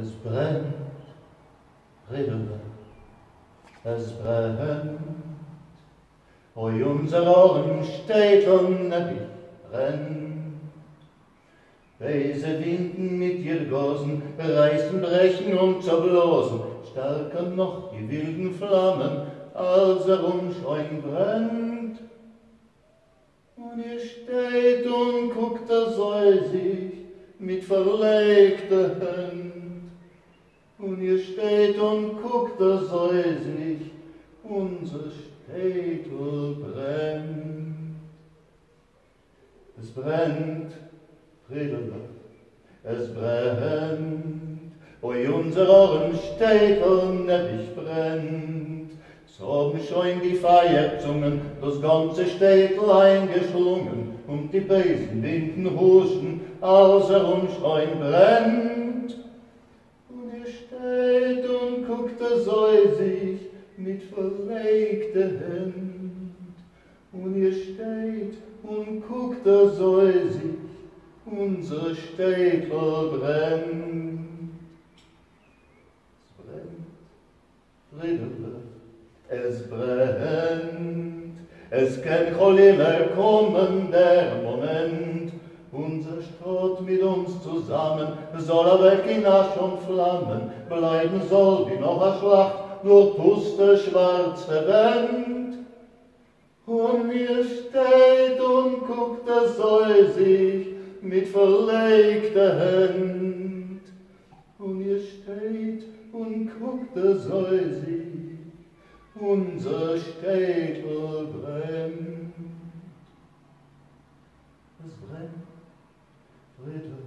Es brennt, Riddle, es brennt. Oi, unser Ohren steht und nebig brennt. Weise Winden mit ihr Gosen reißen, brechen und zerblosen, stärker noch die wilden Flammen, als er umscheun brennt. Und ihr steht und guckt er säusig mit verlegter Hand. Und ihr steht und guckt er säusig, unser Städtel brennt. Es brennt, Friedele, es brennt, oi unser Ohren steht und brennt. So haben schon die Feierzungen das ganze Städtel eingeschlungen und die bösen Winden huschen, als er umschreien brennt. Steht und guckt er säusig mit verlegter Hand. Und ihr steht und guckt er säusig, unser Städtel brennt. Es brennt, Friedele, es brennt, es kann wohl immer kommen der Moment, unser Stott mit uns zusammen soll er weg in Asch und Flammen, bleiben soll wie noch a Schlacht, nur puste schwarze Wand. Und mir steht und guckt er säusig mit verlegter Hand. Und ihr steht und guckt er säusig, unser Städtel brennt. Es brennt, Friedel,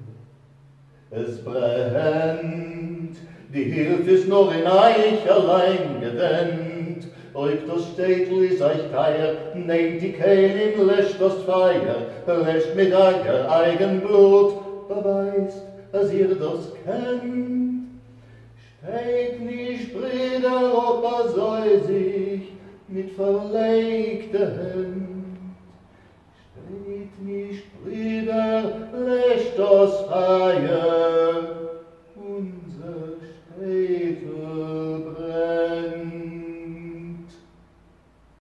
es brennt, die Hilfe ist nur in euch allein gewendet, ob das Städtel ist euch teuer, nehmt die Kehlin, löscht das Feuer, löscht mit euer eigen beweist, dass ihr das kennt. Steht nicht, Brüder, ob er soll sich mit verlegter Hand. Steht nicht, Brüder, löscht das Feuer,